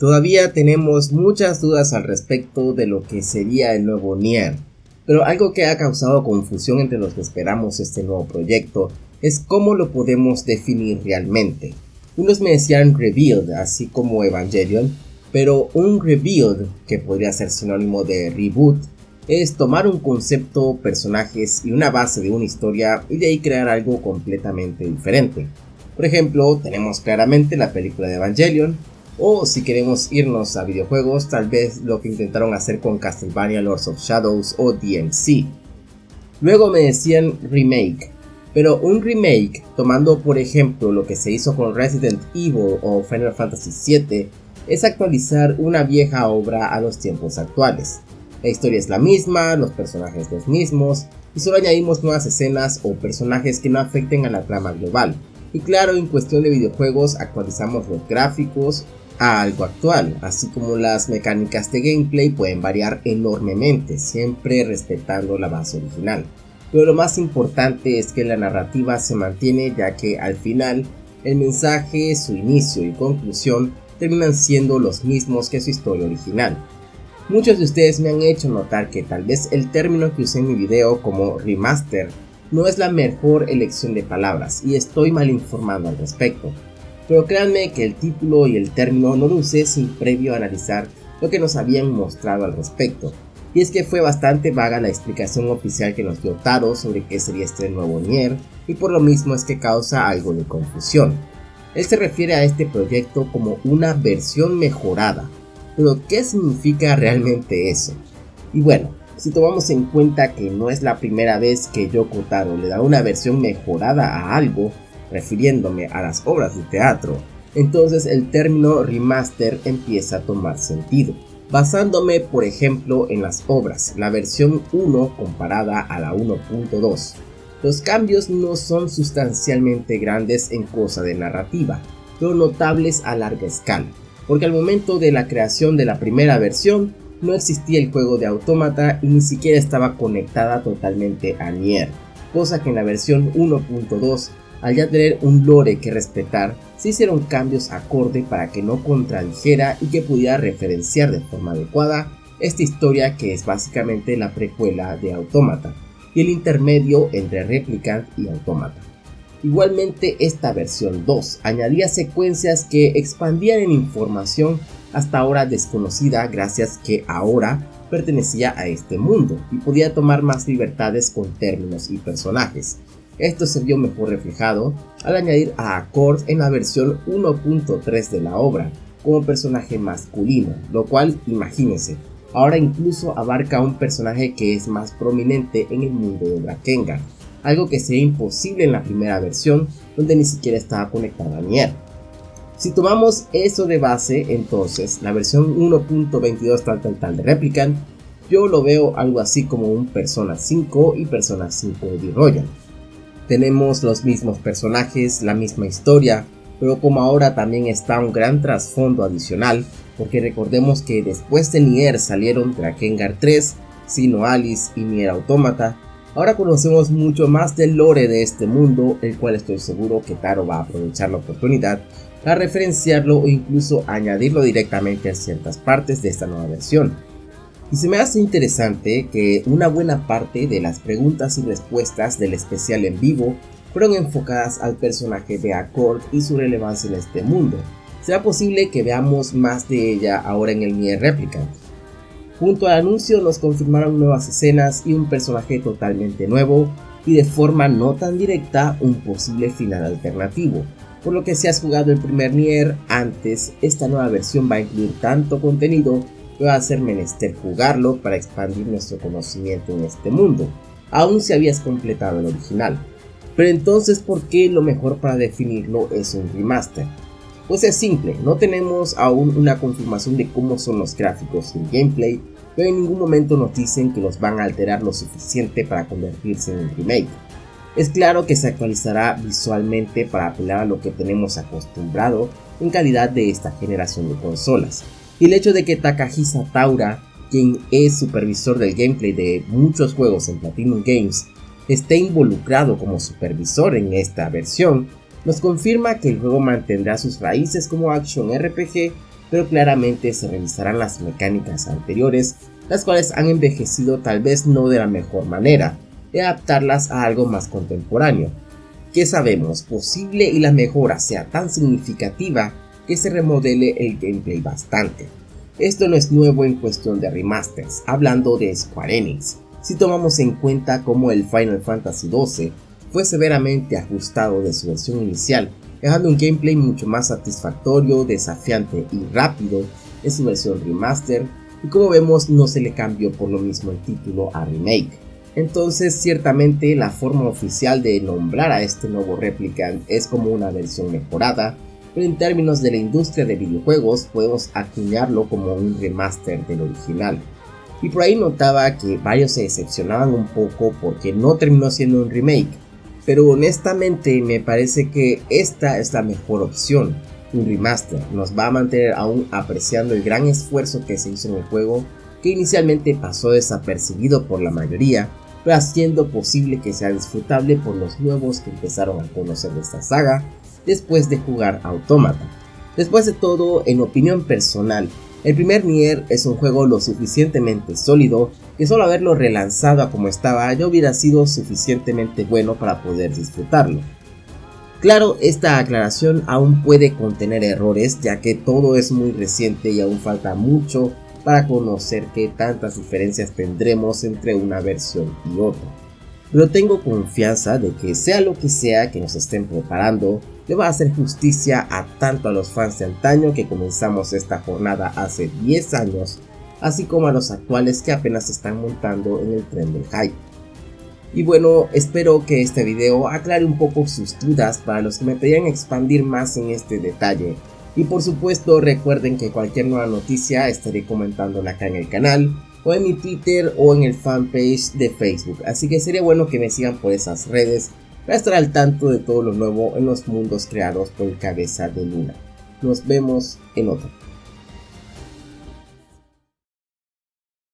Todavía tenemos muchas dudas al respecto de lo que sería el nuevo Nier, pero algo que ha causado confusión entre los que esperamos este nuevo proyecto es cómo lo podemos definir realmente. Unos me decían rebuild, así como Evangelion, pero un rebuild, que podría ser sinónimo de reboot, es tomar un concepto, personajes y una base de una historia y de ahí crear algo completamente diferente. Por ejemplo, tenemos claramente la película de Evangelion, o si queremos irnos a videojuegos, tal vez lo que intentaron hacer con Castlevania Lords of Shadows o DMC. Luego me decían remake, pero un remake, tomando por ejemplo lo que se hizo con Resident Evil o Final Fantasy VII, es actualizar una vieja obra a los tiempos actuales. La historia es la misma, los personajes los mismos, y solo añadimos nuevas escenas o personajes que no afecten a la trama global. Y claro, en cuestión de videojuegos actualizamos los gráficos a algo actual, así como las mecánicas de gameplay pueden variar enormemente, siempre respetando la base original. Pero lo más importante es que la narrativa se mantiene ya que al final el mensaje, su inicio y conclusión terminan siendo los mismos que su historia original. Muchos de ustedes me han hecho notar que tal vez el término que usé en mi video como remaster no es la mejor elección de palabras y estoy mal informado al respecto. Pero créanme que el título y el término no lo usé sin previo analizar lo que nos habían mostrado al respecto. Y es que fue bastante vaga la explicación oficial que nos dio Taro sobre qué sería este nuevo Nier, y por lo mismo es que causa algo de confusión. Él se refiere a este proyecto como una versión mejorada, pero ¿qué significa realmente eso? Y bueno, si tomamos en cuenta que no es la primera vez que Yoko Taro le da una versión mejorada a algo, refiriéndome a las obras de teatro, entonces el término remaster empieza a tomar sentido. Basándome por ejemplo en las obras, la versión 1 comparada a la 1.2, los cambios no son sustancialmente grandes en cosa de narrativa, pero notables a larga escala, porque al momento de la creación de la primera versión no existía el juego de autómata y ni siquiera estaba conectada totalmente a Nier, cosa que en la versión 1.2, al ya tener un lore que respetar, se hicieron cambios acorde para que no contradijera y que pudiera referenciar de forma adecuada esta historia que es básicamente la precuela de Autómata y el intermedio entre Replicant y Automata. Igualmente esta versión 2 añadía secuencias que expandían en información hasta ahora desconocida gracias que ahora pertenecía a este mundo y podía tomar más libertades con términos y personajes. Esto se vio mejor reflejado al añadir a Accord en la versión 1.3 de la obra como personaje masculino, lo cual imagínense, ahora incluso abarca a un personaje que es más prominente en el mundo de Drakengard, algo que sería imposible en la primera versión donde ni siquiera estaba conectada a Nier. Si tomamos eso de base, entonces la versión 1.22 tal tal tal de Replicant, yo lo veo algo así como un Persona 5 y Persona 5 de Royal. Tenemos los mismos personajes, la misma historia, pero como ahora también está un gran trasfondo adicional, porque recordemos que después de Nier salieron Drakengard 3, Sino Alice y Nier Automata, ahora conocemos mucho más del lore de este mundo, el cual estoy seguro que Taro va a aprovechar la oportunidad para referenciarlo o incluso añadirlo directamente a ciertas partes de esta nueva versión. Y se me hace interesante que una buena parte de las preguntas y respuestas del especial en vivo fueron enfocadas al personaje de Accord y su relevancia en este mundo. Será posible que veamos más de ella ahora en el Nier Replicant. Junto al anuncio nos confirmaron nuevas escenas y un personaje totalmente nuevo y de forma no tan directa un posible final alternativo. Por lo que si has jugado el primer Nier antes, esta nueva versión va a incluir tanto contenido va a ser menester jugarlo para expandir nuestro conocimiento en este mundo, aun si habías completado el original. Pero entonces, ¿por qué lo mejor para definirlo es un remaster? Pues es simple, no tenemos aún una confirmación de cómo son los gráficos y el gameplay, pero en ningún momento nos dicen que los van a alterar lo suficiente para convertirse en un remake. Es claro que se actualizará visualmente para apelar a lo que tenemos acostumbrado en calidad de esta generación de consolas. Y el hecho de que Takahisa Taura, quien es supervisor del gameplay de muchos juegos en Platinum Games, esté involucrado como supervisor en esta versión, nos confirma que el juego mantendrá sus raíces como action RPG pero claramente se revisarán las mecánicas anteriores, las cuales han envejecido tal vez no de la mejor manera, y adaptarlas a algo más contemporáneo. Que sabemos posible y la mejora sea tan significativa que se remodele el gameplay bastante. Esto no es nuevo en cuestión de remasters, hablando de Square Enix, si tomamos en cuenta cómo el Final Fantasy XII fue severamente ajustado de su versión inicial, dejando un gameplay mucho más satisfactorio, desafiante y rápido en su versión remaster, y como vemos no se le cambió por lo mismo el título a remake. Entonces ciertamente la forma oficial de nombrar a este nuevo Replicant es como una versión mejorada, en términos de la industria de videojuegos podemos acuñarlo como un remaster del original. Y por ahí notaba que varios se decepcionaban un poco porque no terminó siendo un remake, pero honestamente me parece que esta es la mejor opción. Un remaster nos va a mantener aún apreciando el gran esfuerzo que se hizo en el juego, que inicialmente pasó desapercibido por la mayoría, pero haciendo posible que sea disfrutable por los nuevos que empezaron a conocer de esta saga después de jugar Automata. Después de todo, en opinión personal, el primer Nier es un juego lo suficientemente sólido que solo haberlo relanzado a como estaba ya hubiera sido suficientemente bueno para poder disfrutarlo. Claro, esta aclaración aún puede contener errores ya que todo es muy reciente y aún falta mucho para conocer qué tantas diferencias tendremos entre una versión y otra. Pero tengo confianza de que sea lo que sea que nos estén preparando, le va a hacer justicia a tanto a los fans de antaño que comenzamos esta jornada hace 10 años, así como a los actuales que apenas están montando en el tren del hype. Y bueno, espero que este video aclare un poco sus dudas para los que me pedían expandir más en este detalle, y por supuesto recuerden que cualquier nueva noticia estaré comentándola acá en el canal, o en mi Twitter o en el fanpage de Facebook. Así que sería bueno que me sigan por esas redes para estar al tanto de todo lo nuevo en los mundos creados por el cabeza de luna. Nos vemos en otro.